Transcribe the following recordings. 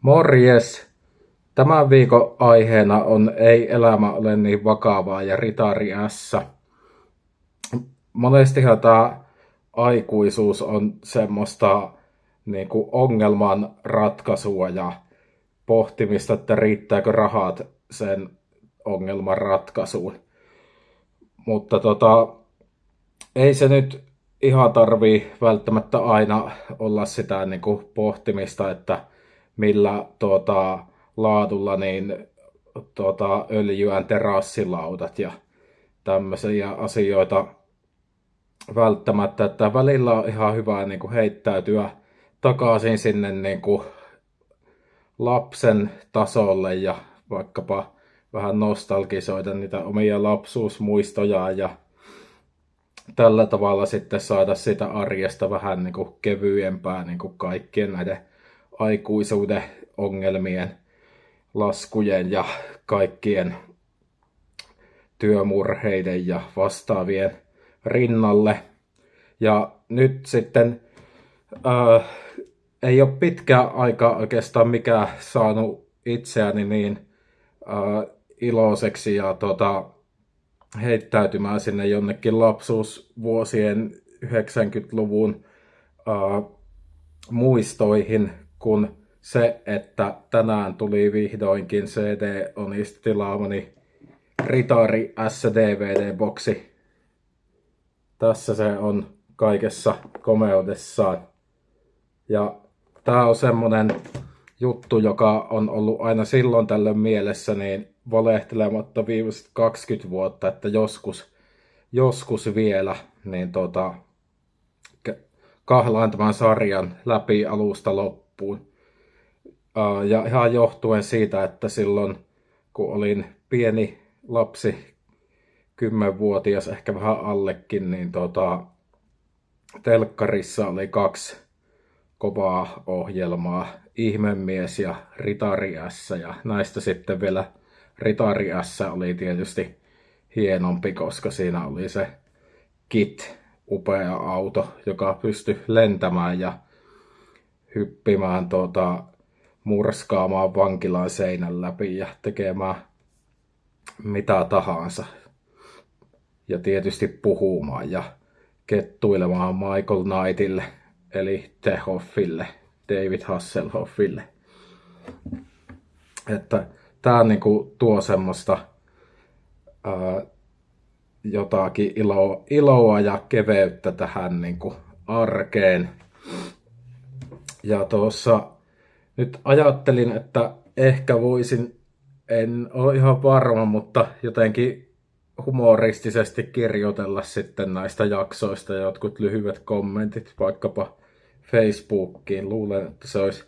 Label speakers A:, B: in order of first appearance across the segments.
A: Morjes! Tämän viikon aiheena on Ei elämä ole niin vakavaa ja Ritari S. Monestihan tämä aikuisuus on semmoista niin kuin ongelman ratkaisua ja pohtimista, että riittääkö rahat sen ongelman ratkaisuun. Mutta tota, ei se nyt ihan tarvii välttämättä aina olla sitä niin kuin pohtimista, että millä tuota, laadulla niin tuota, öljyään terassilautat ja tämmöisiä asioita välttämättä, että välillä on ihan hyvä niin kuin heittäytyä takaisin sinne niin kuin lapsen tasolle ja vaikkapa vähän nostalgisoida niitä omia lapsuusmuistoja ja tällä tavalla sitten saada sitä arjesta vähän niin kuin kevyempää niin kuin kaikkien näiden aikuisuuden ongelmien, laskujen ja kaikkien työmurheiden ja vastaavien rinnalle. Ja nyt sitten ää, ei ole pitkä aika oikeastaan mikä saanut itseäni niin ää, iloiseksi ja tota, heittäytymään sinne jonnekin lapsuusvuosien 90-luvun ää, muistoihin, kun se, että tänään tuli vihdoinkin CD Onista tilaamani Ritari SDVD-boksi. Tässä se on kaikessa komeudessaan. Ja tää on semmonen juttu, joka on ollut aina silloin tällöin mielessä, niin valehtelematta viimeiset 20 vuotta, että joskus, joskus vielä, niin tota, kahlaan tämän sarjan läpi alusta loppuun. Ja ihan johtuen siitä, että silloin kun olin pieni lapsi, kymmenvuotias, ehkä vähän allekin, niin tota, telkkarissa oli kaksi kovaa ohjelmaa, Ihmemies ja Ritari S, ja näistä sitten vielä Ritari S oli tietysti hienompi, koska siinä oli se Kit, upea auto, joka pystyi lentämään ja hyppimään tuota, murskaamaan vankilan seinän läpi ja tekemään mitä tahansa. Ja tietysti puhumaan ja kettuilemaan Michael Knightille, eli Tehoffille, David Hasselhoffille. Että tää niinku tuo semmoista ää, jotakin iloa, iloa ja keveyttä tähän niinku arkeen. Ja tuossa nyt ajattelin, että ehkä voisin, en ole ihan varma, mutta jotenkin humoristisesti kirjoitella sitten näistä jaksoista jotkut lyhyet kommentit vaikkapa Facebookiin. Luulen, että se olisi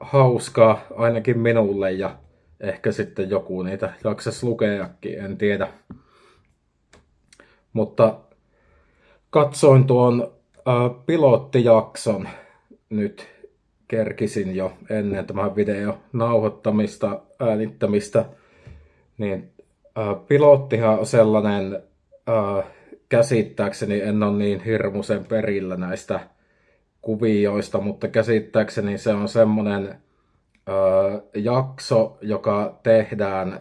A: hauskaa ainakin minulle ja ehkä sitten joku niitä jaksas lukeakin, en tiedä. Mutta katsoin tuon pilottijakson nyt kerkisin jo ennen tämän video nauhoittamista, äänittämistä, niin äh, pilottihan on sellainen, äh, käsittääkseni en ole niin hirmuisen perillä näistä kuvioista, mutta käsittääkseni se on semmoinen äh, jakso, joka tehdään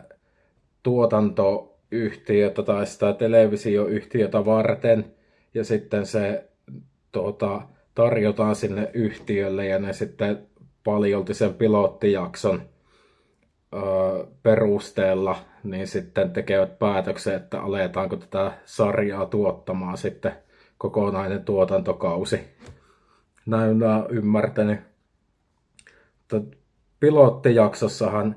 A: tuotantoyhtiötä tai sitä televisioyhtiötä varten, ja sitten se tuota, tarjotaan sinne yhtiölle ja ne sitten paljolti sen pilottijakson ö, perusteella niin sitten tekevät päätöksen, että aletaanko tätä sarjaa tuottamaan sitten kokonainen tuotantokausi. Näin mä ymmärtänyt. Pilottijaksossahan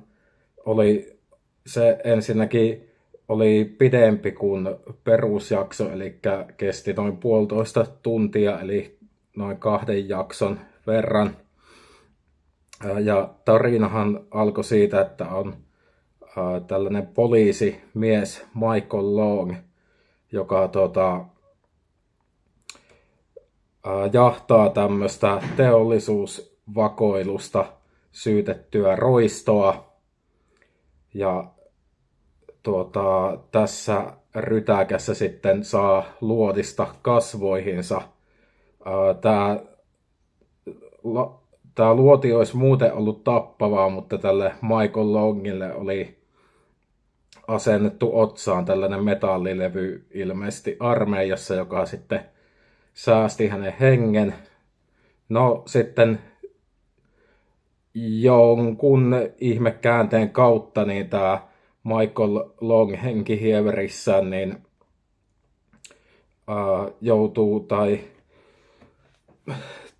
A: oli se ensinnäkin oli pidempi kuin perusjakso, eli kesti noin puolitoista tuntia, eli noin kahden jakson verran. Ja tarinahan alkoi siitä, että on tällainen poliisimies Michael Long, joka tota, jahtaa tämmöistä teollisuusvakoilusta syytettyä roistoa. Ja tuota, tässä rytäkässä sitten saa luodista kasvoihinsa – tämä tämä luoti olisi muuten ollut tappavaa, mutta tälle Michael Longille oli asennettu otsaan tällainen metallilevy ilmeisesti armeijassa, joka sitten säästi hänen hengen. No sitten jonkun ihmekäänteen kautta niin tämä Michael Long henkihieverissä niin ää, joutuu tai,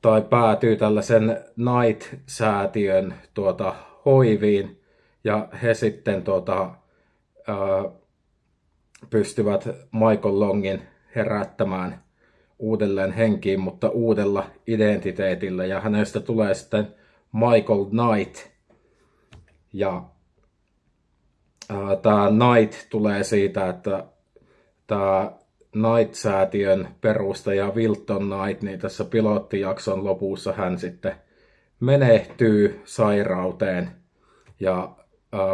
A: tai päätyy tällaisen Night-säätiön tuota, hoiviin ja he sitten tuota, ää, pystyvät Michael Longin herättämään uudelleen henkiin, mutta uudella identiteetillä ja hänestä tulee sitten Michael Knight. Ja tämä Knight tulee siitä, että tämä Knight-säätiön perustaja Wilton Knight, niin tässä pilottijakson lopussa hän sitten menehtyy sairauteen ja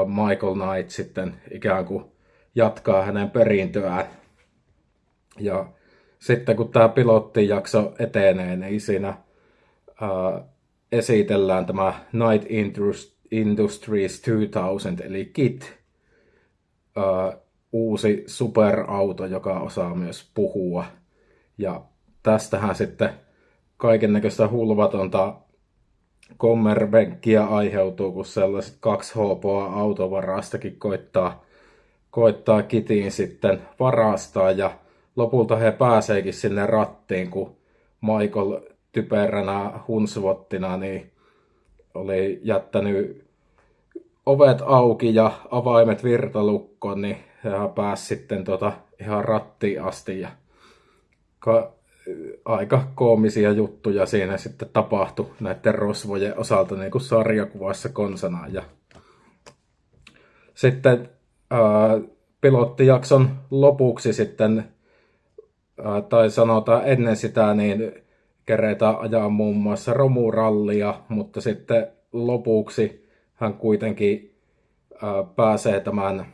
A: Michael Knight sitten ikään kuin jatkaa hänen perintöään. Ja sitten kun tämä pilottijakso etenee, niin siinä ää, esitellään tämä Night Industries 2000, eli KIT, uusi superauto, joka osaa myös puhua. Ja tästähän sitten kaiken näköistä hulvatonta kommerbenkkiä aiheutuu, kun sellaiset kaksi HPA autovarastakin koittaa, koittaa kitiin sitten varastaa ja lopulta he pääseekin sinne rattiin, kun Michael typeränä hunsvottina niin oli jättänyt ovet auki ja avaimet virtalukkoon, niin hän pääsi sitten tota ihan rattiin asti ja ka- aika koomisia juttuja siinä sitten tapahtui näiden rosvojen osalta niin kuin sarjakuvassa konsana. Ja sitten ää, pilottijakson lopuksi sitten, ää, tai sanotaan ennen sitä, niin keretään ajaa muun muassa romurallia, mutta sitten lopuksi hän kuitenkin ää, pääsee tämän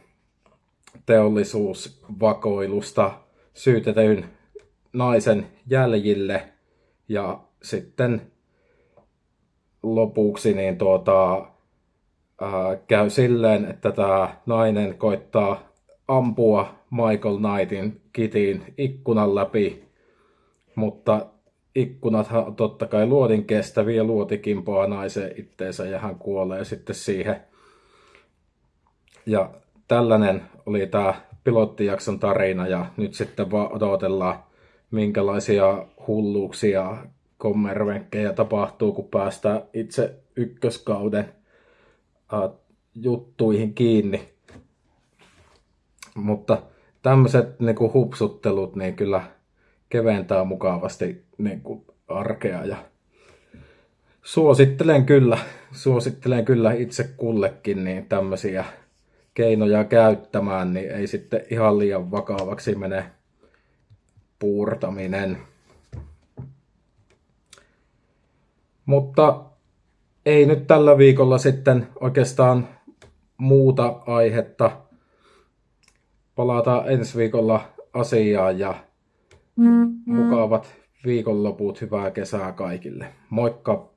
A: teollisuusvakoilusta syytetyn naisen jäljille. Ja sitten lopuksi niin tuota, ää, käy silleen, että tämä nainen koittaa ampua Michael Knightin kitiin ikkunan läpi, mutta ikkunathan totta kai luodin kestäviä, luoti kimpoaa naisen itteensä ja hän kuolee sitten siihen. Ja tällainen oli tämä pilottijakson tarina ja nyt sitten vaan odotellaan minkälaisia hulluuksia kommervenkkejä tapahtuu, kun päästään itse ykköskauden uh, juttuihin kiinni. Mutta tämmöiset niin hupsuttelut niin kyllä keventää mukavasti niin kuin arkea ja suosittelen kyllä, suosittelen kyllä itse kullekin niin tämmöisiä keinoja käyttämään, niin ei sitten ihan liian vakavaksi mene puurtaminen. Mutta ei nyt tällä viikolla sitten oikeastaan muuta aihetta. Palataan ensi viikolla asiaan ja. Mukavat viikonloput, hyvää kesää kaikille. Moikka!